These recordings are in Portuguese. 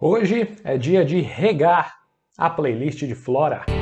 Hoje é dia de regar a playlist de Flora.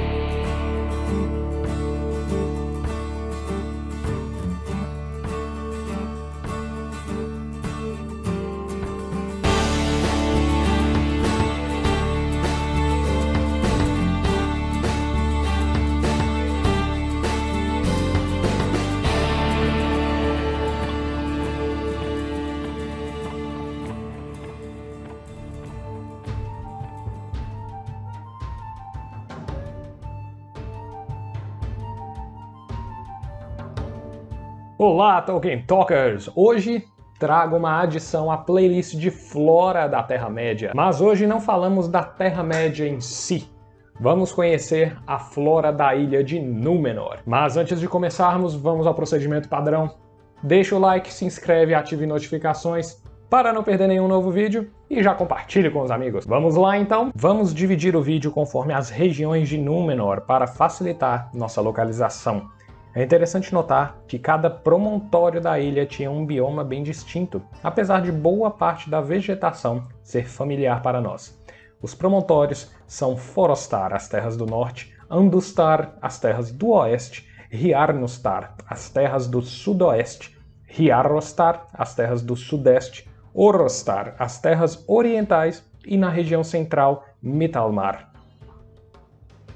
Olá, Tolkien Talkers! Hoje trago uma adição à playlist de Flora da Terra-média. Mas hoje não falamos da Terra-média em si. Vamos conhecer a flora da ilha de Númenor. Mas antes de começarmos, vamos ao procedimento padrão. Deixa o like, se inscreve ative notificações para não perder nenhum novo vídeo e já compartilhe com os amigos. Vamos lá então? Vamos dividir o vídeo conforme as regiões de Númenor para facilitar nossa localização. É interessante notar que cada promontório da ilha tinha um bioma bem distinto, apesar de boa parte da vegetação ser familiar para nós. Os promontórios são Forostar, as terras do norte, Andustar, as terras do oeste, Riarnustar, as terras do sudoeste, Riarostar, as terras do sudeste, Orostar, as terras orientais e na região central, Mitalmar.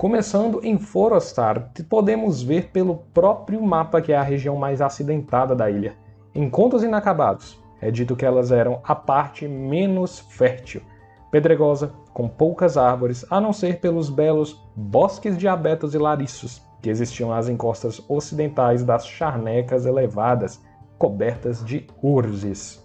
Começando em Forostar, podemos ver pelo próprio mapa que é a região mais acidentada da ilha. Em Contos Inacabados, é dito que elas eram a parte menos fértil, pedregosa, com poucas árvores, a não ser pelos belos bosques de abetos e lariços que existiam nas encostas ocidentais das charnecas elevadas, cobertas de urzes.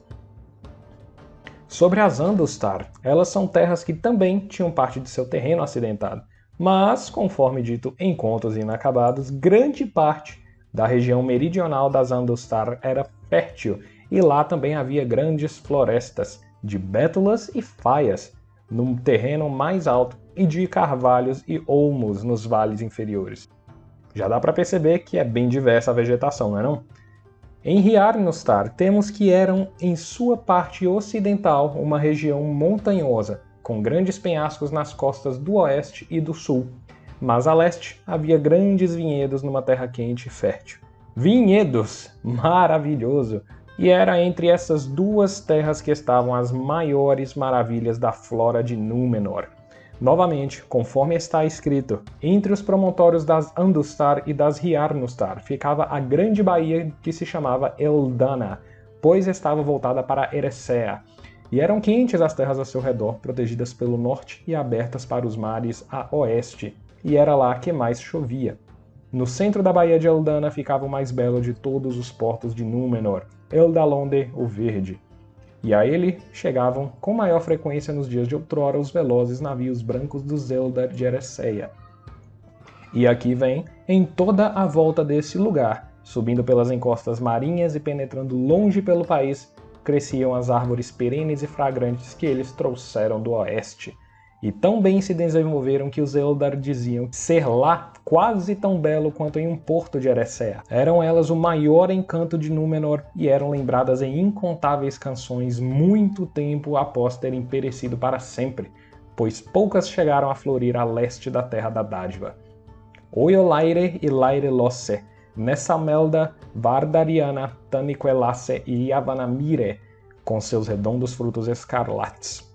Sobre as Andustar, elas são terras que também tinham parte de seu terreno acidentado, mas, conforme dito em Contos Inacabados, grande parte da região meridional das Andostar era fértil e lá também havia grandes florestas de bétulas e faias no terreno mais alto e de carvalhos e olmos nos vales inferiores. Já dá para perceber que é bem diversa a vegetação, não é não? Em Riarnostar temos que eram, em sua parte ocidental, uma região montanhosa, com grandes penhascos nas costas do oeste e do sul, mas a leste havia grandes vinhedos numa terra quente e fértil. Vinhedos! Maravilhoso! E era entre essas duas terras que estavam as maiores maravilhas da flora de Númenor. Novamente, conforme está escrito, entre os promontórios das Andustar e das Riarnustar ficava a grande baía que se chamava Eldana, pois estava voltada para Eressëa, e eram quentes as terras ao seu redor, protegidas pelo norte e abertas para os mares a oeste, e era lá que mais chovia. No centro da Baía de Eldana ficava o mais belo de todos os portos de Númenor, Eldalonde o Verde. E a ele chegavam com maior frequência nos dias de outrora os velozes navios brancos dos Eldar de Eressëa. E aqui vem, em toda a volta desse lugar, subindo pelas encostas marinhas e penetrando longe pelo país, cresciam as árvores perenes e fragrantes que eles trouxeram do oeste. E tão bem se desenvolveram que os Eldar diziam ser lá quase tão belo quanto em um porto de Eressëa. Eram elas o maior encanto de Númenor e eram lembradas em incontáveis canções muito tempo após terem perecido para sempre, pois poucas chegaram a florir a leste da Terra da Dádiva. Oiolaire e Laire Losse Melda, Vardariana, Taniquelace e Yavanamire, com seus redondos frutos escarlates.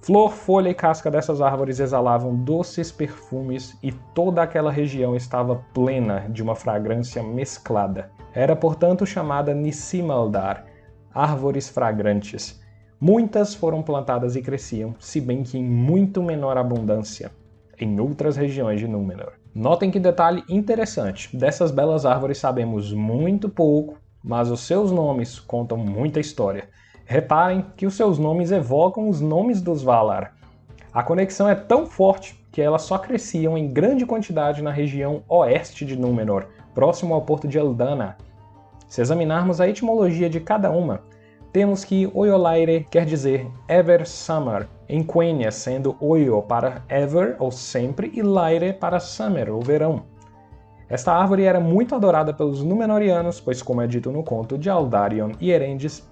Flor, folha e casca dessas árvores exalavam doces perfumes e toda aquela região estava plena de uma fragrância mesclada. Era, portanto, chamada Nissimaldar, árvores fragrantes. Muitas foram plantadas e cresciam, se bem que em muito menor abundância, em outras regiões de Númenor. Notem que detalhe interessante, dessas belas árvores sabemos muito pouco, mas os seus nomes contam muita história. Reparem que os seus nomes evocam os nomes dos Valar. A conexão é tão forte que elas só cresciam em grande quantidade na região oeste de Númenor, próximo ao porto de Eldana. Se examinarmos a etimologia de cada uma, temos que Oiolaire quer dizer Ever Summer, em Quenya sendo Oio para Ever, ou sempre, e Laire para Summer, ou verão. Esta árvore era muito adorada pelos Númenóreanos, pois como é dito no conto de Aldarion e Erendis,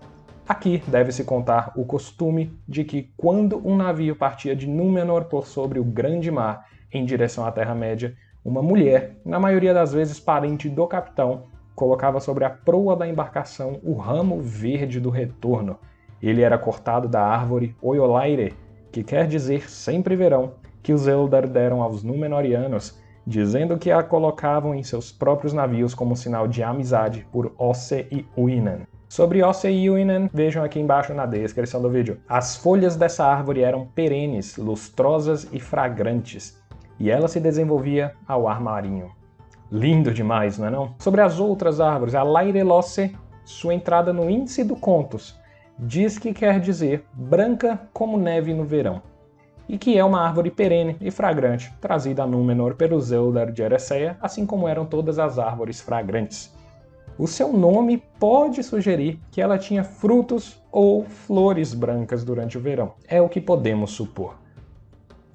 Aqui deve-se contar o costume de que quando um navio partia de Númenor por sobre o grande mar em direção à Terra-média, uma mulher, na maioria das vezes parente do capitão, colocava sobre a proa da embarcação o ramo verde do retorno. Ele era cortado da árvore Oiolaire, que quer dizer sempre verão, que os Eldar deram aos Númenóreanos, dizendo que a colocavam em seus próprios navios como sinal de amizade por Osse e Uinan. Sobre Osse e Uinan, vejam aqui embaixo na descrição do vídeo. As folhas dessa árvore eram perenes, lustrosas e fragrantes, e ela se desenvolvia ao ar marinho. Lindo demais, não é não? Sobre as outras árvores, a Lairelosse, sua entrada no índice do Contos, diz que quer dizer branca como neve no verão, e que é uma árvore perene e fragrante, trazida a Númenor pelos Eldar de Eressëa, assim como eram todas as árvores fragrantes. O seu nome pode sugerir que ela tinha frutos ou flores brancas durante o verão. É o que podemos supor.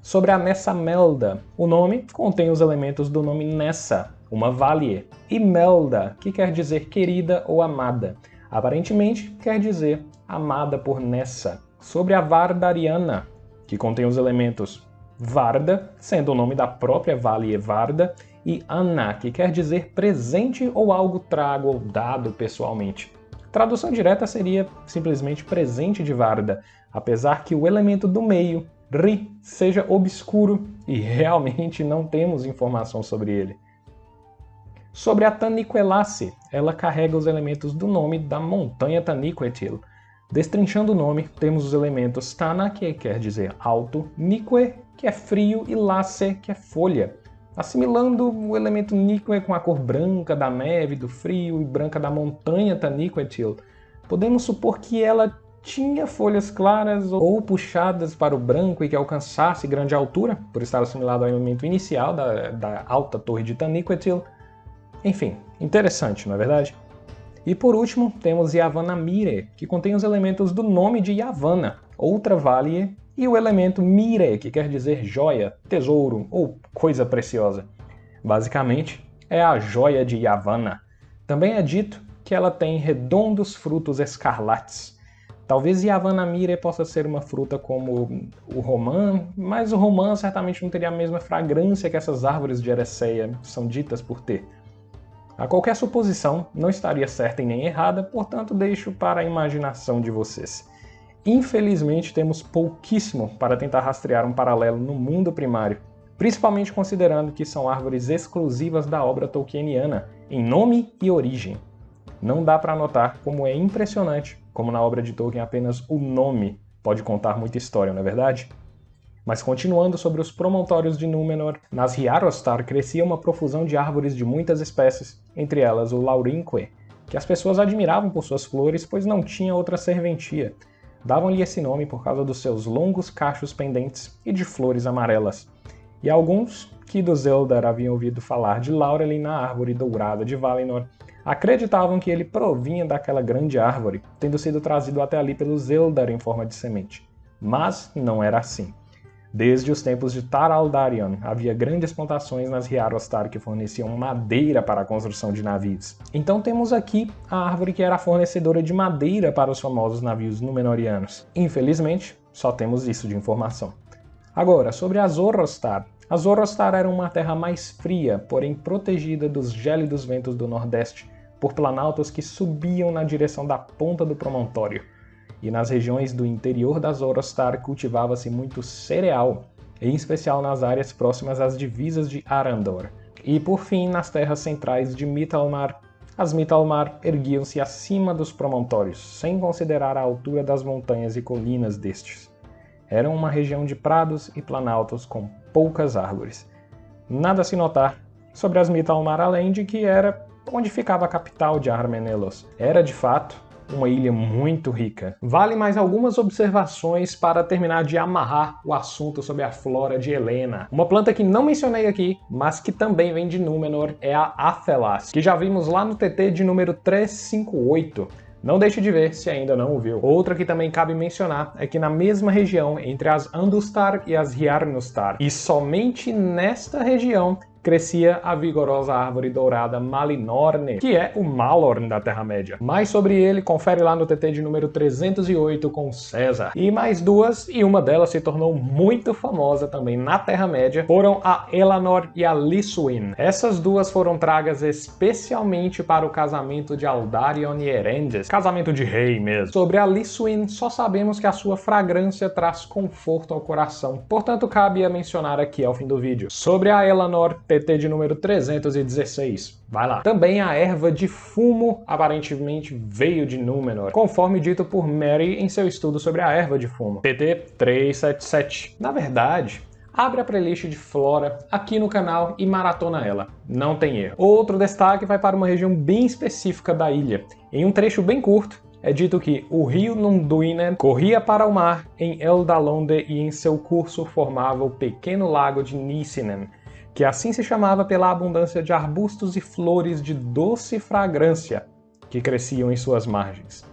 Sobre a Nessa Melda, o nome contém os elementos do nome Nessa, uma valie, e Melda, que quer dizer querida ou amada. Aparentemente quer dizer amada por Nessa. Sobre a Vardariana, que contém os elementos Varda, sendo o nome da própria valie Varda, e Anna, que quer dizer presente ou algo trago ou dado pessoalmente. Tradução direta seria simplesmente presente de Varda, apesar que o elemento do meio, Ri, seja obscuro e realmente não temos informação sobre ele. Sobre a Taniquelace, ela carrega os elementos do nome da montanha Taniquetil. Destrinchando o nome, temos os elementos Tana, que quer dizer alto, Nique, que é frio, e Lace, que é folha assimilando o elemento níquel com a cor branca da neve, do frio e branca da montanha Taniquetil, podemos supor que ela tinha folhas claras ou puxadas para o branco e que alcançasse grande altura, por estar assimilado ao elemento inicial da, da alta torre de Taniquetil. Enfim, interessante, não é verdade? E por último, temos Yavanna Mire, que contém os elementos do nome de Yavanna, outra vale e o elemento mire, que quer dizer joia, tesouro ou coisa preciosa. Basicamente, é a joia de Yavanna. Também é dito que ela tem redondos frutos escarlates. Talvez Yavanna mire possa ser uma fruta como o romã, mas o romã certamente não teria a mesma fragrância que essas árvores de Ereceia são ditas por ter. A qualquer suposição não estaria certa e nem errada, portanto deixo para a imaginação de vocês. Infelizmente, temos pouquíssimo para tentar rastrear um paralelo no mundo primário, principalmente considerando que são árvores exclusivas da obra tolkieniana, em nome e origem. Não dá para notar como é impressionante como na obra de Tolkien apenas o nome pode contar muita história, não é verdade? Mas continuando sobre os promontórios de Númenor, nas Riarostar crescia uma profusão de árvores de muitas espécies, entre elas o Laurinque, que as pessoas admiravam por suas flores, pois não tinha outra serventia, Davam-lhe esse nome por causa dos seus longos cachos pendentes e de flores amarelas. E alguns, que dos Eldar haviam ouvido falar de Laurelin na árvore dourada de Valinor, acreditavam que ele provinha daquela grande árvore, tendo sido trazido até ali pelos Eldar em forma de semente. Mas não era assim. Desde os tempos de Tar Aldarion, havia grandes plantações nas Riarostar que forneciam madeira para a construção de navios. Então temos aqui a árvore que era fornecedora de madeira para os famosos navios Númenóreanos. Infelizmente, só temos isso de informação. Agora, sobre as Zorrostar. As Zorrostar eram uma terra mais fria, porém protegida dos gélidos ventos do Nordeste, por planaltos que subiam na direção da ponta do promontório e nas regiões do interior da Zorostar cultivava-se muito cereal, em especial nas áreas próximas às divisas de Arandor. E por fim, nas terras centrais de Mitalmar, as Mitalmar erguiam-se acima dos promontórios, sem considerar a altura das montanhas e colinas destes. Eram uma região de prados e planaltos com poucas árvores. Nada a se notar sobre as Mitalmar além de que era onde ficava a capital de Armenelos. Era, de fato, uma ilha muito rica. Vale mais algumas observações para terminar de amarrar o assunto sobre a flora de Helena. Uma planta que não mencionei aqui, mas que também vem de Númenor, é a Athelas, que já vimos lá no TT de número 358. Não deixe de ver se ainda não o viu. Outra que também cabe mencionar é que na mesma região entre as Andustar e as Hjarnostar, e somente nesta região crescia a vigorosa árvore dourada Malinorne, que é o Malorn da Terra-média. Mais sobre ele, confere lá no TT de número 308 com César. E mais duas, e uma delas se tornou muito famosa também na Terra-média, foram a Elanor e a Lissuin. Essas duas foram tragas especialmente para o casamento de Aldarion e Erendes, casamento de rei mesmo. Sobre a Lissuin, só sabemos que a sua fragrância traz conforto ao coração, portanto cabe a mencionar aqui ao fim do vídeo. Sobre a Elanor, TT de número 316. Vai lá. Também a erva de fumo aparentemente veio de Númenor, conforme dito por Mary em seu estudo sobre a erva de fumo. TT 377. Na verdade, abre a playlist de Flora aqui no canal e maratona ela, não tem erro. Outro destaque vai para uma região bem específica da ilha. Em um trecho bem curto, é dito que o rio Nunduinen corria para o mar em Eldalonde e em seu curso formava o pequeno lago de Nissinen, que assim se chamava pela abundância de arbustos e flores de doce fragrância que cresciam em suas margens.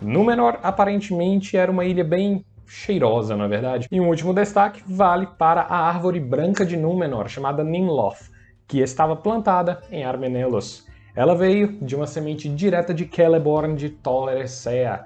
Númenor aparentemente era uma ilha bem cheirosa, na é verdade. E um último destaque vale para a árvore branca de Númenor, chamada Nimloth, que estava plantada em Armenelos. Ela veio de uma semente direta de Celeborn de Tolerecea,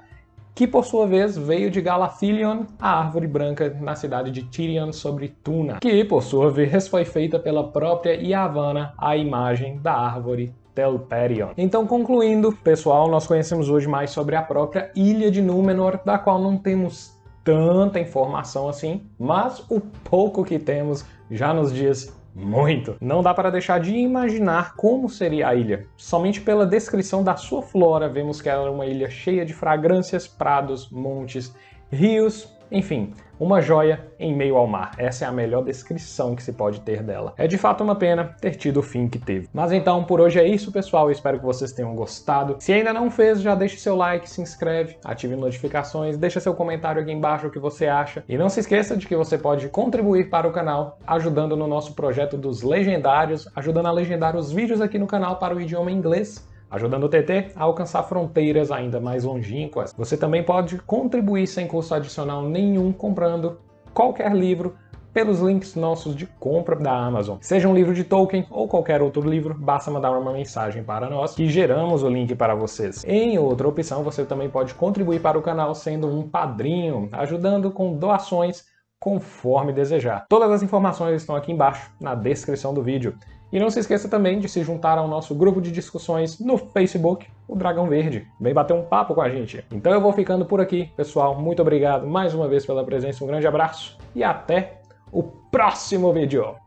que por sua vez veio de Galathilion, a árvore branca na cidade de Tirion sobre Tuna, que por sua vez foi feita pela própria Yavanna, a imagem da árvore Telperion. Então, concluindo, pessoal, nós conhecemos hoje mais sobre a própria Ilha de Númenor, da qual não temos tanta informação assim, mas o pouco que temos já nos diz muito. Não dá para deixar de imaginar como seria a ilha. Somente pela descrição da sua flora vemos que ela é uma ilha cheia de fragrâncias, prados, montes, rios, enfim, uma joia em meio ao mar. Essa é a melhor descrição que se pode ter dela. É de fato uma pena ter tido o fim que teve. Mas então, por hoje é isso, pessoal. Eu espero que vocês tenham gostado. Se ainda não fez, já deixe seu like, se inscreve, ative notificações, deixa seu comentário aqui embaixo o que você acha. E não se esqueça de que você pode contribuir para o canal ajudando no nosso projeto dos legendários, ajudando a legendar os vídeos aqui no canal para o idioma inglês ajudando o TT a alcançar fronteiras ainda mais longínquas. Você também pode contribuir sem custo adicional nenhum comprando qualquer livro pelos links nossos de compra da Amazon. Seja um livro de Tolkien ou qualquer outro livro, basta mandar uma mensagem para nós que geramos o link para vocês. Em outra opção, você também pode contribuir para o canal sendo um padrinho, ajudando com doações conforme desejar. Todas as informações estão aqui embaixo na descrição do vídeo. E não se esqueça também de se juntar ao nosso grupo de discussões no Facebook, o Dragão Verde. Vem bater um papo com a gente. Então eu vou ficando por aqui, pessoal. Muito obrigado mais uma vez pela presença, um grande abraço e até o próximo vídeo.